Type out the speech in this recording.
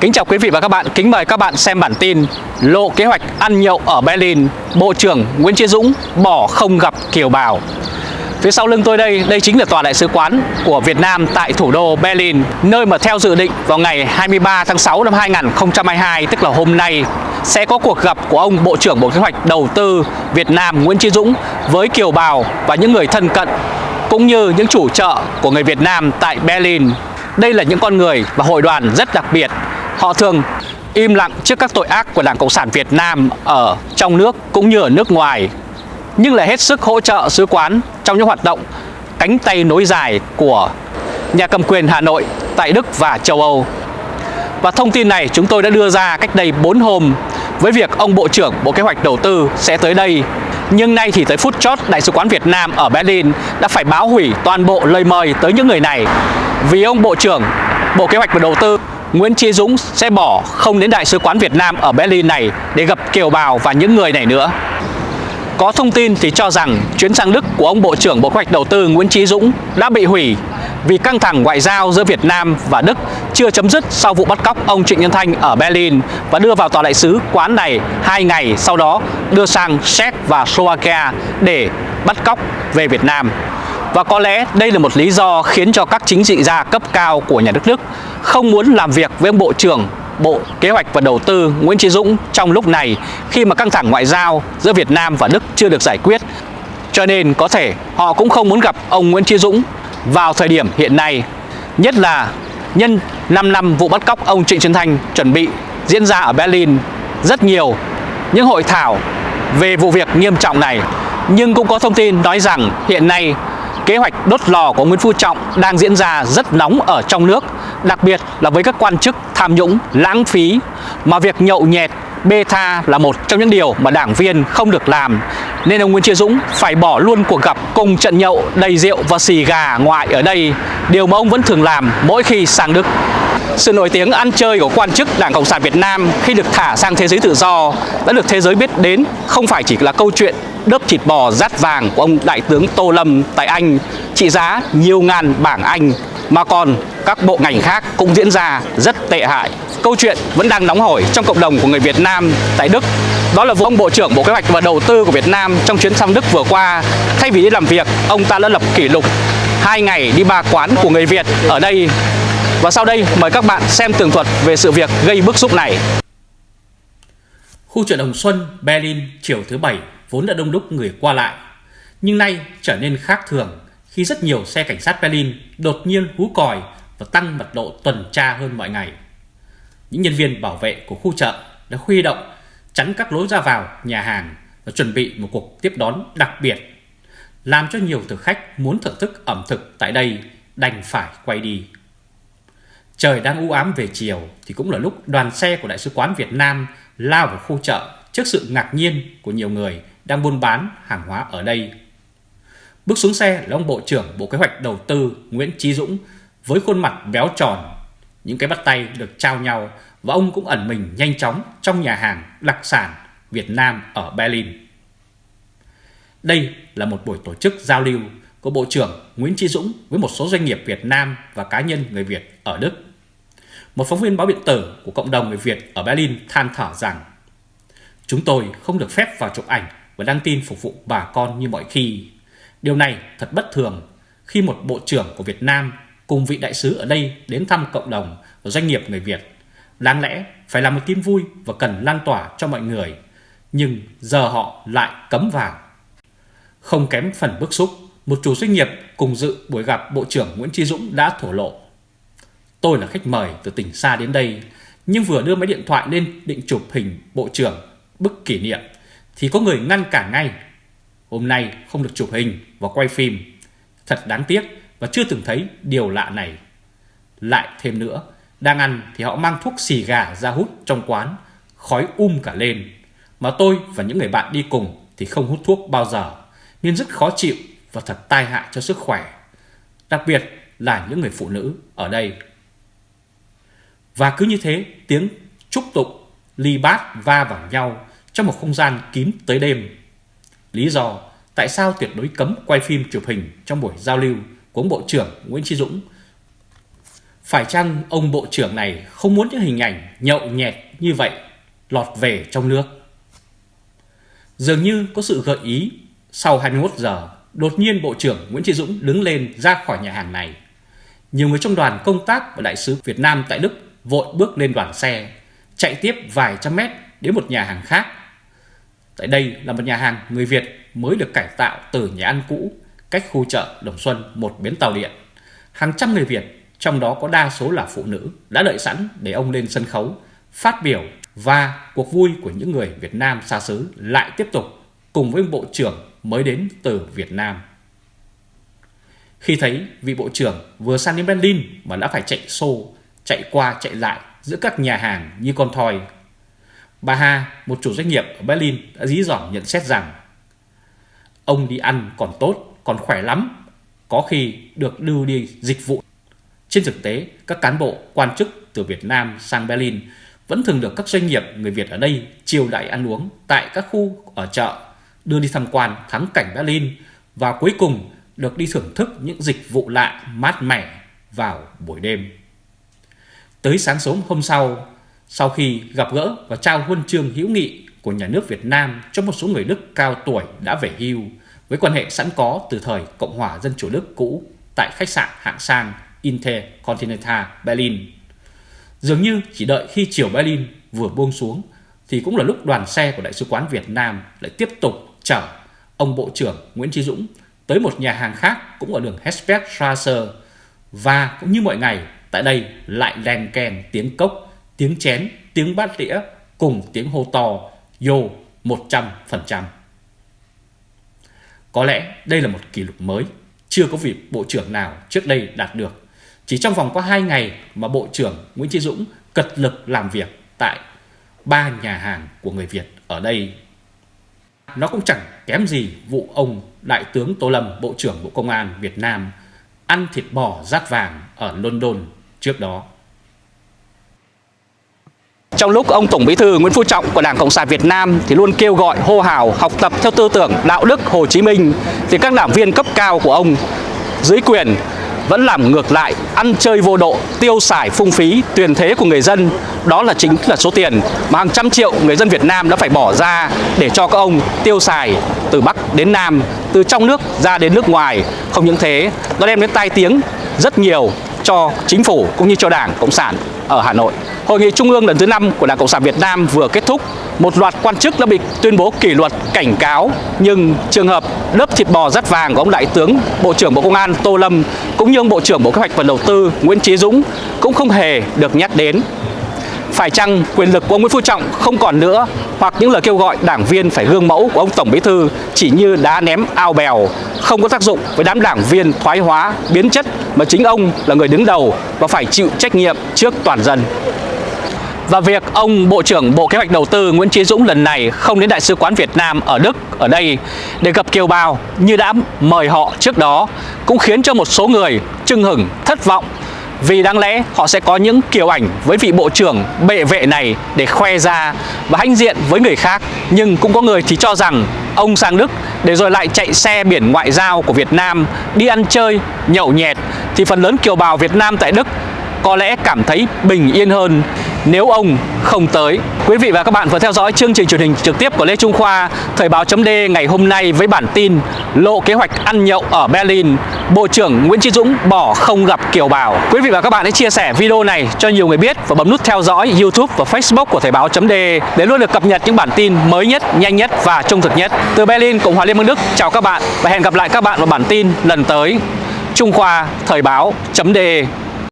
Kính chào quý vị và các bạn, kính mời các bạn xem bản tin Lộ kế hoạch ăn nhậu ở Berlin, Bộ trưởng Nguyễn Chí Dũng bỏ không gặp kiều bào. Phía sau lưng tôi đây, đây chính là tòa đại sứ quán của Việt Nam tại thủ đô Berlin Nơi mà theo dự định vào ngày 23 tháng 6 năm 2022, tức là hôm nay Sẽ có cuộc gặp của ông Bộ trưởng Bộ Kế hoạch Đầu tư Việt Nam Nguyễn Chí Dũng Với kiều bào và những người thân cận Cũng như những chủ chợ của người Việt Nam tại Berlin. Đây là những con người và hội đoàn rất đặc biệt. Họ thường im lặng trước các tội ác của Đảng Cộng sản Việt Nam ở trong nước cũng như ở nước ngoài, nhưng lại hết sức hỗ trợ sứ quán trong những hoạt động cánh tay nối dài của nhà cầm quyền Hà Nội tại Đức và châu Âu. Và thông tin này chúng tôi đã đưa ra cách đây 4 hôm với việc ông Bộ trưởng Bộ Kế hoạch Đầu tư sẽ tới đây. Nhưng nay thì tới phút chót, Đại sứ quán Việt Nam ở Berlin đã phải báo hủy toàn bộ lời mời tới những người này vì ông Bộ trưởng Bộ Kế hoạch và Đầu tư Nguyễn Chí Dũng sẽ bỏ không đến Đại sứ quán Việt Nam ở Berlin này để gặp kiều bào và những người này nữa. Có thông tin thì cho rằng chuyến sang Đức của ông Bộ trưởng Bộ Kế hoạch Đầu tư Nguyễn Chí Dũng đã bị hủy vì căng thẳng ngoại giao giữa Việt Nam và Đức chưa chấm dứt sau vụ bắt cóc ông Trịnh Nhân Thanh ở Berlin và đưa vào tòa đại sứ quán này hai ngày sau đó đưa sang Séc và Slovakia để bắt cóc về Việt Nam. Và có lẽ đây là một lý do khiến cho các chính trị gia cấp cao của nhà nước Đức không muốn làm việc với ông Bộ trưởng Bộ Kế hoạch và Đầu tư Nguyễn Chí Dũng trong lúc này khi mà căng thẳng ngoại giao giữa Việt Nam và Đức chưa được giải quyết. Cho nên có thể họ cũng không muốn gặp ông Nguyễn Chí Dũng vào thời điểm hiện nay, nhất là nhân 5 năm vụ bắt cóc ông Trịnh Xuân Thanh chuẩn bị diễn ra ở Berlin rất nhiều những hội thảo về vụ việc nghiêm trọng này. Nhưng cũng có thông tin nói rằng hiện nay kế hoạch đốt lò của Nguyễn Phú Trọng đang diễn ra rất nóng ở trong nước, đặc biệt là với các quan chức tham nhũng, lãng phí, mà việc nhậu nhẹt, bê tha là một trong những điều mà đảng viên không được làm. Nên ông Nguyễn Chí Dũng phải bỏ luôn cuộc gặp cùng trận nhậu đầy rượu và xì gà ngoại ở đây, điều mà ông vẫn thường làm mỗi khi sang Đức. Sự nổi tiếng ăn chơi của quan chức Đảng Cộng sản Việt Nam khi được thả sang thế giới tự do đã được thế giới biết đến không phải chỉ là câu chuyện đớp thịt bò rát vàng của ông Đại tướng Tô Lâm tại Anh trị giá nhiều ngàn bảng Anh mà còn các bộ ngành khác cũng diễn ra rất tệ hại. Câu chuyện vẫn đang nóng hổi trong cộng đồng của người Việt Nam tại Đức. Đó là vụ ông Bộ trưởng Bộ Kế hoạch và Đầu tư của Việt Nam trong chuyến thăm Đức vừa qua. Thay vì đi làm việc, ông ta đã lập kỷ lục hai ngày đi ba quán của người Việt ở đây. Và sau đây mời các bạn xem tường thuật về sự việc gây bức xúc này. Khu chợ Đồng Xuân, Berlin, chiều thứ Bảy vốn đã đông đúc người qua lại, nhưng nay trở nên khác thường khi rất nhiều xe cảnh sát Berlin đột nhiên hú còi và tăng mật độ tuần tra hơn mọi ngày. Những nhân viên bảo vệ của khu chợ đã huy động chắn các lối ra vào nhà hàng và chuẩn bị một cuộc tiếp đón đặc biệt, làm cho nhiều thực khách muốn thưởng thức ẩm thực tại đây đành phải quay đi. Trời đang u ám về chiều thì cũng là lúc đoàn xe của Đại sứ quán Việt Nam lao vào khu chợ trước sự ngạc nhiên của nhiều người đang buôn bán hàng hóa ở đây. Bước xuống xe là ông Bộ trưởng Bộ Kế hoạch Đầu tư Nguyễn Chí Dũng với khuôn mặt béo tròn, những cái bắt tay được trao nhau và ông cũng ẩn mình nhanh chóng trong nhà hàng đặc sản Việt Nam ở Berlin. Đây là một buổi tổ chức giao lưu của Bộ trưởng Nguyễn Chí Dũng với một số doanh nghiệp Việt Nam và cá nhân người Việt ở Đức. Một phóng viên báo điện tử của cộng đồng người Việt ở Berlin than thở rằng Chúng tôi không được phép vào chụp ảnh và đăng tin phục vụ bà con như mọi khi. Điều này thật bất thường khi một bộ trưởng của Việt Nam cùng vị đại sứ ở đây đến thăm cộng đồng và doanh nghiệp người Việt. Đáng lẽ phải là một tin vui và cần lan tỏa cho mọi người, nhưng giờ họ lại cấm vào. Không kém phần bức xúc, một chủ doanh nghiệp cùng dự buổi gặp Bộ trưởng Nguyễn Tri Dũng đã thổ lộ. Tôi là khách mời từ tỉnh xa đến đây, nhưng vừa đưa máy điện thoại lên định chụp hình Bộ trưởng bức kỷ niệm thì có người ngăn cản ngay. Hôm nay không được chụp hình và quay phim. Thật đáng tiếc và chưa từng thấy điều lạ này. Lại thêm nữa, đang ăn thì họ mang thuốc xì gà ra hút trong quán, khói um cả lên. Mà tôi và những người bạn đi cùng thì không hút thuốc bao giờ, nên rất khó chịu và thật tai hại cho sức khỏe. Đặc biệt là những người phụ nữ ở đây. Và cứ như thế, tiếng chúc tụng, ly bát va vào nhau trong một không gian kín tới đêm. Lý do tại sao tuyệt đối cấm quay phim chụp hình trong buổi giao lưu của ông Bộ trưởng Nguyễn Chí Dũng Phải chăng ông bộ trưởng này không muốn những hình ảnh nhậu nhẹt như vậy lọt về trong nước? Dường như có sự gợi ý sau 21 giờ, đột nhiên Bộ trưởng Nguyễn Chí Dũng đứng lên ra khỏi nhà hàng này. Nhiều người trong đoàn công tác và đại sứ Việt Nam tại Đức vội bước lên đoàn xe, chạy tiếp vài trăm mét đến một nhà hàng khác. Tại đây là một nhà hàng người Việt mới được cải tạo từ nhà ăn cũ, cách khu chợ Đồng Xuân một bến tàu điện. Hàng trăm người Việt, trong đó có đa số là phụ nữ, đã đợi sẵn để ông lên sân khấu, phát biểu và cuộc vui của những người Việt Nam xa xứ lại tiếp tục cùng với Bộ trưởng mới đến từ Việt Nam. Khi thấy vị Bộ trưởng vừa sang đến Berlin mà đã phải chạy xô, chạy qua chạy lại giữa các nhà hàng như con thoi. Bà Hà, một chủ doanh nghiệp ở Berlin đã dí dỏm nhận xét rằng Ông đi ăn còn tốt, còn khỏe lắm, có khi được đưa đi dịch vụ. Trên thực tế, các cán bộ, quan chức từ Việt Nam sang Berlin vẫn thường được các doanh nghiệp người Việt ở đây chiêu đãi ăn uống tại các khu ở chợ, đưa đi tham quan thắng cảnh Berlin và cuối cùng được đi thưởng thức những dịch vụ lạ mát mẻ vào buổi đêm. Tới sáng sớm hôm sau, sau khi gặp gỡ và trao huân chương hữu nghị của nhà nước Việt Nam cho một số người Đức cao tuổi đã về hưu với quan hệ sẵn có từ thời Cộng hòa Dân chủ Đức cũ tại khách sạn hạng sang Intercontinental Berlin. Dường như chỉ đợi khi chiều Berlin vừa buông xuống thì cũng là lúc đoàn xe của Đại sứ quán Việt Nam lại tiếp tục chở ông Bộ trưởng Nguyễn Chí Dũng tới một nhà hàng khác cũng ở đường Hesbergstrasse và cũng như mọi ngày tại đây lại đèn kèn tiếng cốc, tiếng chén, tiếng bát đĩa cùng tiếng hô to yo 100%. Có lẽ đây là một kỷ lục mới, chưa có vị bộ trưởng nào trước đây đạt được chỉ trong vòng có 2 ngày mà Bộ trưởng Nguyễn Chí Dũng cật lực làm việc tại ba nhà hàng của người Việt ở đây. Nó cũng chẳng kém gì vụ ông Đại tướng Tô Lâm, Bộ trưởng Bộ Công an Việt Nam ăn thịt bò rát vàng ở London trước đó. Trong lúc ông Tổng Bí thư Nguyễn Phú Trọng của Đảng Cộng sản Việt Nam thì luôn kêu gọi hô hào học tập theo tư tưởng đạo đức Hồ Chí Minh thì các đảng viên cấp cao của ông dưới quyền vẫn làm ngược lại, ăn chơi vô độ, tiêu xài phung phí, tiền thế của người dân. Đó là chính là số tiền mà hàng trăm triệu người dân Việt Nam đã phải bỏ ra để cho các ông tiêu xài từ Bắc đến Nam, từ trong nước ra đến nước ngoài. Không những thế, nó đem đến tai tiếng rất nhiều cho chính phủ cũng như cho Đảng Cộng sản ở Hà Nội. Hội nghị Trung ương lần thứ 5 của Đảng Cộng sản Việt Nam vừa kết thúc, một loạt quan chức đã bị tuyên bố kỷ luật cảnh cáo, nhưng trường hợp lớp thịt bò rất vàng của ông Đại tướng Bộ trưởng Bộ Công an Tô Lâm cũng như ông Bộ trưởng Bộ Kế hoạch và Đầu tư Nguyễn Chí Dũng cũng không hề được nhắc đến. Phải chăng quyền lực của ông Nguyễn Phú Trọng không còn nữa hoặc những lời kêu gọi đảng viên phải gương mẫu của ông Tổng Bí Thư chỉ như đá ném ao bèo, không có tác dụng với đám đảng viên thoái hóa, biến chất mà chính ông là người đứng đầu và phải chịu trách nhiệm trước toàn dân. Và việc ông Bộ trưởng Bộ Kế hoạch Đầu tư Nguyễn Chí Dũng lần này không đến Đại sứ quán Việt Nam ở Đức ở đây để gặp kiều bào như đã mời họ trước đó cũng khiến cho một số người chưng hửng, thất vọng vì đáng lẽ họ sẽ có những kiểu ảnh với vị bộ trưởng bệ vệ này để khoe ra và hãnh diện với người khác. Nhưng cũng có người thì cho rằng ông sang Đức để rồi lại chạy xe biển ngoại giao của Việt Nam đi ăn chơi, nhậu nhẹt Thì phần lớn kiều bào Việt Nam tại Đức có lẽ cảm thấy bình yên hơn nếu ông không tới. Quý vị và các bạn vừa theo dõi chương trình truyền hình trực tiếp của Lê Trung Khoa Thời báo chấm ngày hôm nay với bản tin Lộ kế hoạch ăn nhậu ở Berlin Bộ trưởng Nguyễn Chí Dũng bỏ không gặp kiều bào. Quý vị và các bạn hãy chia sẻ video này cho nhiều người biết và bấm nút theo dõi YouTube và Facebook của Thời báo chấm để luôn được cập nhật những bản tin mới nhất, nhanh nhất và trung thực nhất. Từ Berlin, Cộng hòa Liên bang Đức, chào các bạn và hẹn gặp lại các bạn vào bản tin lần tới. Trung Khoa Thời báo chấm